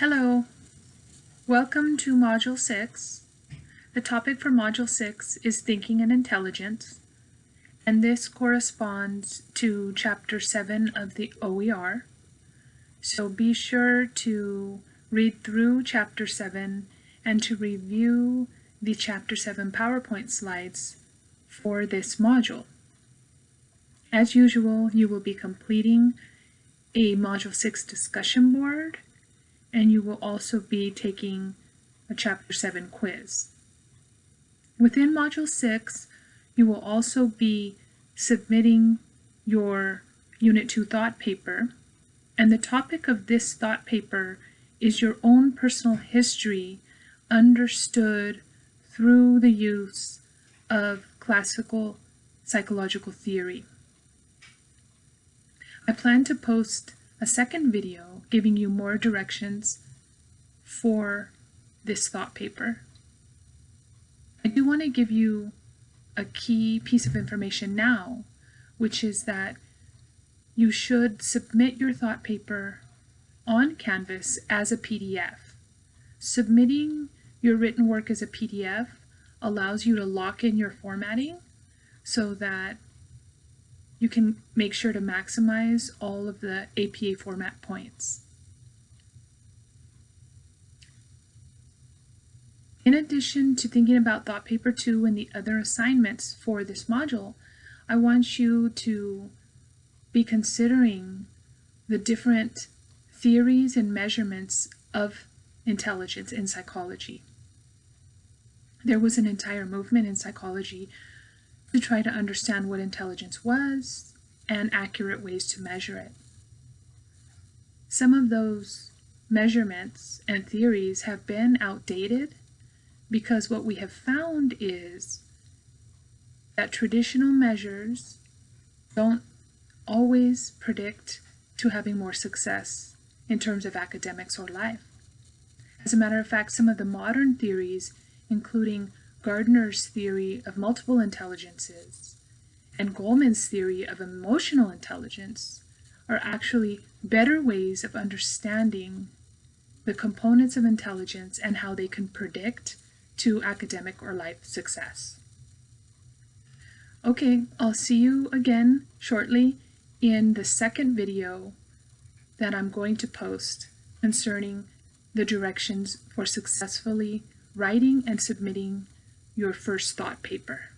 Hello, welcome to Module 6. The topic for Module 6 is Thinking and Intelligence, and this corresponds to Chapter 7 of the OER. So be sure to read through Chapter 7 and to review the Chapter 7 PowerPoint slides for this module. As usual, you will be completing a Module 6 discussion board and you will also be taking a Chapter 7 quiz. Within Module 6, you will also be submitting your Unit 2 thought paper, and the topic of this thought paper is your own personal history understood through the use of classical psychological theory. I plan to post a second video giving you more directions for this thought paper. I do want to give you a key piece of information now, which is that you should submit your thought paper on Canvas as a PDF. Submitting your written work as a PDF allows you to lock in your formatting so that you can make sure to maximize all of the APA format points. In addition to thinking about Thought Paper 2 and the other assignments for this module, I want you to be considering the different theories and measurements of intelligence in psychology. There was an entire movement in psychology to try to understand what intelligence was and accurate ways to measure it. Some of those measurements and theories have been outdated because what we have found is that traditional measures don't always predict to having more success in terms of academics or life. As a matter of fact, some of the modern theories, including Gardner's theory of multiple intelligences and Goleman's theory of emotional intelligence are actually better ways of understanding the components of intelligence and how they can predict to academic or life success. Okay, I'll see you again shortly in the second video that I'm going to post concerning the directions for successfully writing and submitting your first thought paper.